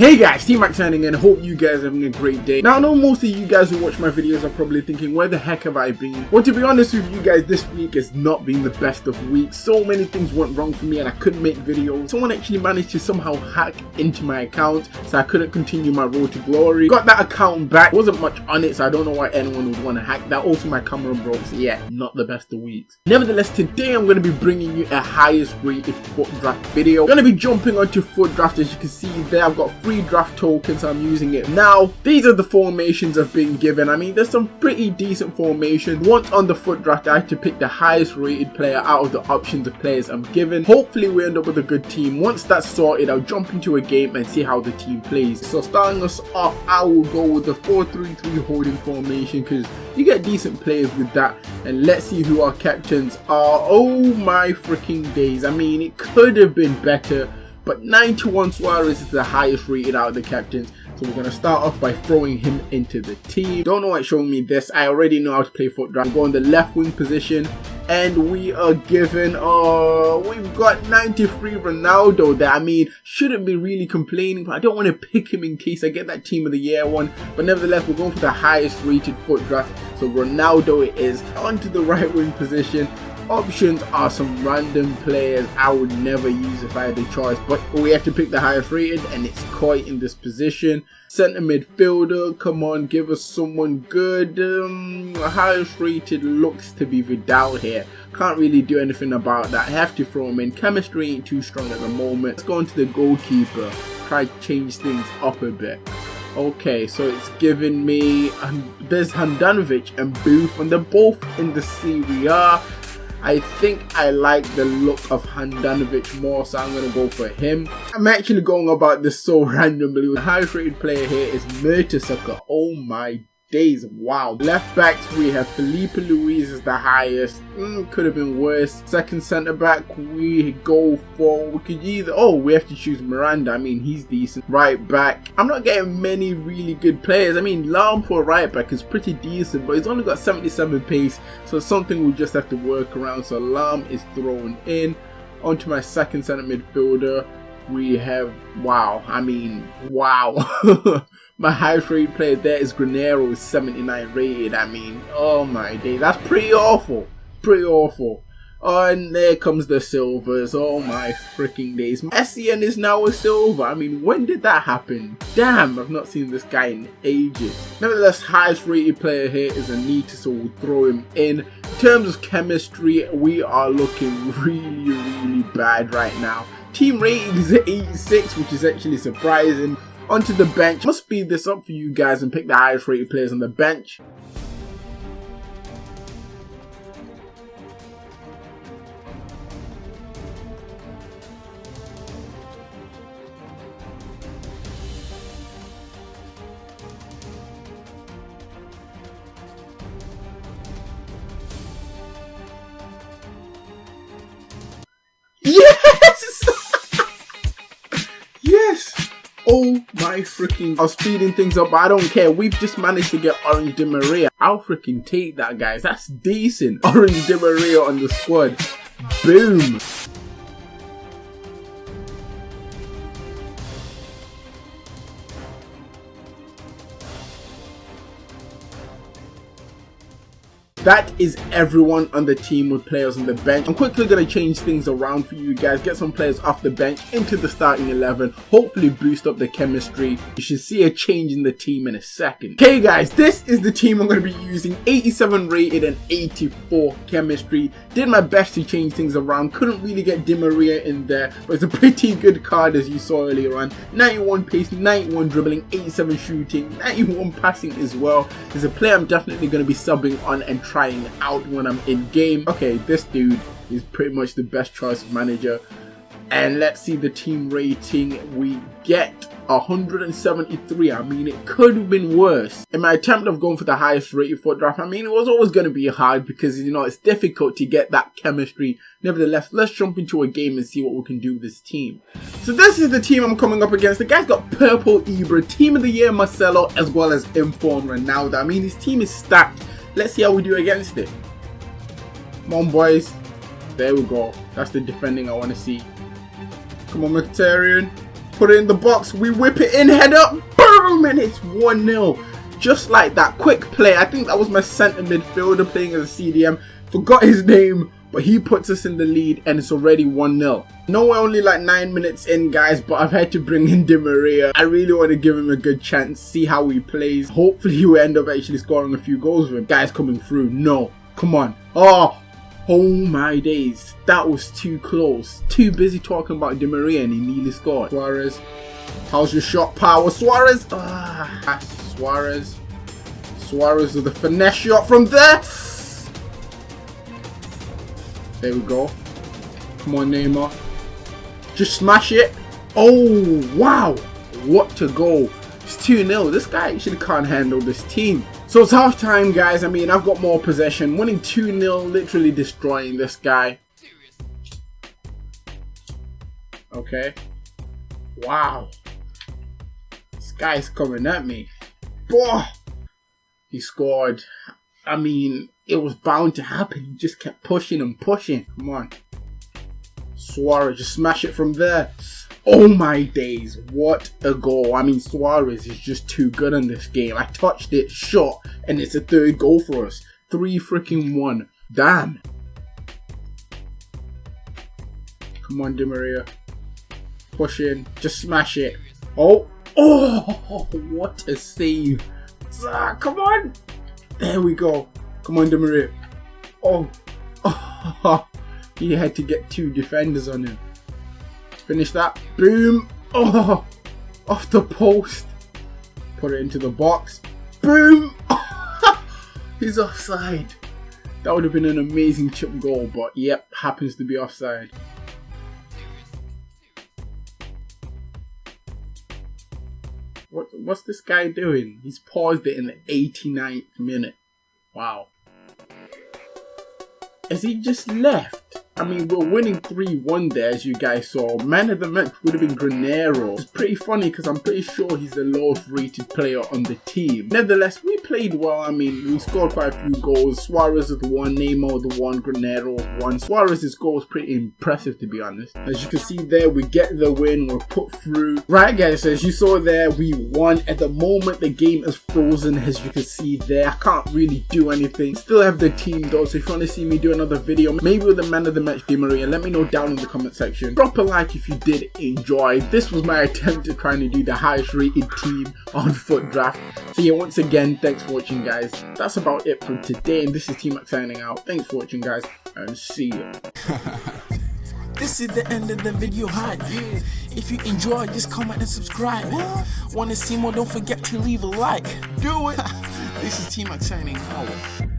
Hey guys, T-Max signing in, hope you guys are having a great day. Now I know most of you guys who watch my videos are probably thinking, where the heck have I been? Well to be honest with you guys, this week has not been the best of weeks. So many things went wrong for me and I couldn't make videos. Someone actually managed to somehow hack into my account, so I couldn't continue my road to glory. Got that account back, wasn't much on it, so I don't know why anyone would want to hack that. Also my camera broke, so yeah, not the best of weeks. Nevertheless, today I'm going to be bringing you a highest rated FUT draft video. I'm going to be jumping onto FUT draft as you can see there, I've got free draft tokens. I'm using it now. These are the formations I've been given. I mean, there's some pretty decent formations. Once on the FUT draft, I have to pick the highest rated player out of the options of players I'm given. Hopefully, we end up with a good team. Once that's sorted, I'll jump into a game and see how the team plays. So starting us off, I will go with the 4-3-3 holding formation because you get decent players with that. And let's see who our captains are. Oh my freaking days. I mean, it could have been better but 91 Suarez is the highest rated out of the captains. So we're going to start off by throwing him into the team. Don't know why it's showing me this. I already know how to play FUT draft. Go on the left wing position and we are given uh we've got 93 Ronaldo there. I mean shouldn't be really complaining but I don't want to pick him in case I get that team of the year one but nevertheless we're going for the highest rated FUT draft so Ronaldo it is onto the right wing position options are some random players I would never use if I had the choice but we have to pick the highest rated and it's quite in this position. Center midfielder come on give us someone good. Um, highest rated looks to be Vidal here. Can't really do anything about that. I have to throw him in. Chemistry ain't too strong at the moment. Let's go into the goalkeeper. Try to change things up a bit. Okay, so it's giving me um, there's Handanovic and Booth, and they're both in the Serie A. I think I like the look of Handanovic more, so I'm going to go for him. I'm actually going about this so randomly. The highest rated player here is Mertesacker. Oh my days. Wow. Left backs, we have Filipe Luis is the highest. Mm, could have been worse. Second centre back, we go for, we could either, oh, we have to choose Miranda. I mean, he's decent. Right back, I'm not getting many really good players. I mean, Lahm for right back is pretty decent, but he's only got 77 pace, so something we just have to work around. So Lahm is thrown in. Onto my second centre midfielder we have wow i mean wow. My highest rated player there is Granero 79 rated. I mean oh my day that's pretty awful. Pretty awful. Oh, and there comes the silvers. Oh my freaking days. Essien is now a silver. I mean when did that happen? Damn i've not seen this guy in ages. Nevertheless highest rated player here is Anita so we'll throw him in. In terms of chemistry we are looking really really bad right now Team rating is 86, which is actually surprising. Onto the bench. Must speed this up for you guys and pick the highest rated players on the bench. Oh my freaking, I was speeding things up, I don't care. We've just managed to get Orange Di Maria. I'll freaking take that, guys. That's decent. Orange Di Maria on the squad. Boom. That is everyone on the team with players on the bench. I'm quickly going to change things around for you guys, get some players off the bench into the starting 11, hopefully boost up the chemistry. You should see a change in the team in a second. Okay guys, this is the team I'm going to be using, 87 rated and 84 chemistry. Did my best to change things around, couldn't really get Di Maria in there, but it's a pretty good card as you saw earlier on. 91 pace, 91 dribbling, 87 shooting, 91 passing as well. Is a player I'm definitely going to be subbing on and trying out when I'm in game. Okay, this dude is pretty much the best choice manager. And let's see the team rating we get. 173. I mean, it could have been worse. In my attempt of going for the highest rated FUT draft, I mean, it was always going to be hard because, you know, it's difficult to get that chemistry. Nevertheless, let's jump into a game and see what we can do with this team. So this is the team I'm coming up against. The guy's got Purple Ibra, Team of the Year Marcelo, as well as Inform Ronaldo. I mean, his team is stacked. Let's see how we do against it. Come on, boys. There we go. That's the defending I want to see. Come on, Mkhitaryan. Put it in the box. We whip it in, head up. Boom! And it's 1-0. Just like that. Quick play. I think that was my centre midfielder playing as a CDM. Forgot his name. But he puts us in the lead and it's already 1-0. No, we're only like 9 minutes in guys, but I've had to bring in Di Maria. I really want to give him a good chance, see how he plays. Hopefully we end up actually scoring a few goals with him. Guys coming through. No. Come on. Oh, Oh my days, that was too close. Too busy talking about Di Maria and he nearly scored. Suarez, how's your shot power? Suarez, ah, Suarez. Suarez with the finesse shot from there. There we go. Come on, Neymar. Just smash it. Oh, wow. What to go. It's 2-0. This guy actually can't handle this team. So it's half time, guys. I mean, I've got more possession. Winning 2-0, literally destroying this guy. Okay. Wow. This guy's coming at me. Boah! He scored. I mean, it was bound to happen. He just kept pushing and pushing. Come on. Suarez, just smash it from there. Oh my days, what a goal. I mean, Suarez is just too good in this game. I touched it, shot, and it's a third goal for us. Three freaking one. Damn. Come on, Di Maria. Push in. Just smash it. Oh. Oh, what a save. Ah, come on. There we go. Di Maria. Oh. oh. He had to get two defenders on him. Finish that. Boom. Oh. Off the post. Put it into the box. Boom. He's offside. That would have been an amazing chip goal, but yep, happens to be offside. What's this guy doing? He's paused it in the 89th minute. Wow. Has he just left? I mean, we're winning 3-1 there, as you guys saw. Man of the match would have been Granero. It's pretty funny because I'm pretty sure he's the lowest rated player on the team. Nevertheless, we played well. I mean, we scored quite a few goals. Suarez with one, Neymar with one, Granero with one. Suarez's goal was pretty impressive, to be honest. As you can see there, we get the win. We're put through. Right, guys, as you saw there, we won. At the moment, the game is frozen, as you can see there. I can't really do anything. Still have the team, though, so if you want to see me do another video, maybe with the man of the match Di Maria. Let me know down in the comment section. Drop a like if you did enjoy. This was my attempt at trying to do the highest rated team on FUT Draft. So yeah, once again, thanks for watching guys. That's about it for today and this is T-Mac signing out. Thanks for watching guys and see you. This is the end of the video hi yeah. If you enjoyed, just comment and subscribe. What? Want to see more? Don't forget to leave a like. Do it. this is T-Mac signing out.